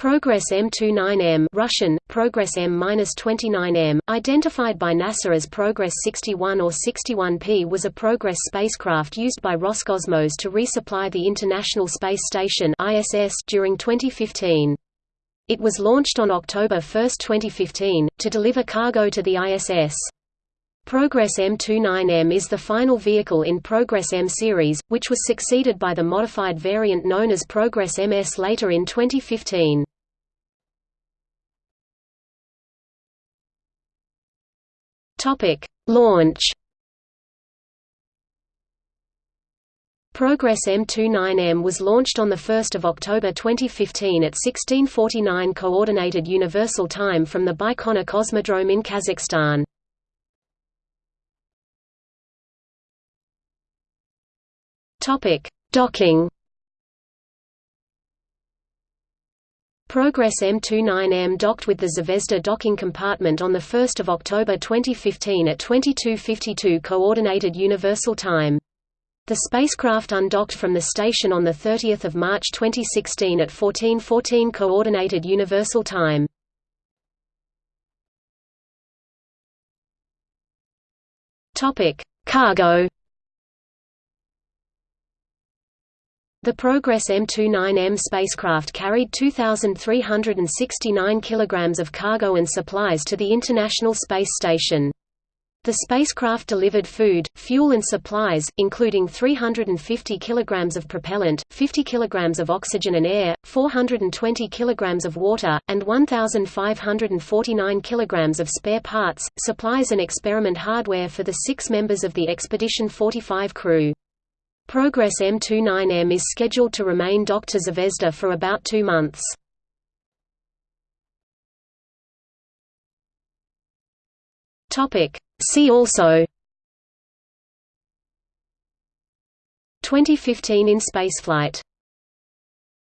Progress M29M Russian, Progress M-29M, identified by NASA as Progress 61 or 61P was a Progress spacecraft used by Roscosmos to resupply the International Space Station ISS during 2015. It was launched on October 1, 2015, to deliver cargo to the ISS. Progress M29M is the final vehicle in Progress M series, which was succeeded by the modified variant known as Progress MS later in 2015. Topic: Launch. Progress M29M was launched on 1 October 2015 at 1649 Coordinated Universal Time from the Baikonur Cosmodrome in Kazakhstan. Docking Progress M29M docked with the Zvezda docking compartment on 1 October 2015 at 2252 Coordinated Universal Time. The spacecraft undocked from the station on 30 March 2016 at 1414 Coordinated Universal Time. Cargo The Progress M29M spacecraft carried 2,369 kilograms of cargo and supplies to the International Space Station. The spacecraft delivered food, fuel and supplies, including 350 kilograms of propellant, 50 kilograms of oxygen and air, 420 kilograms of water, and 1,549 kilograms of spare parts, supplies and experiment hardware for the six members of the Expedition 45 crew. Progress M29M is scheduled to remain to Zvezda for about two months. See also. 2015 in spaceflight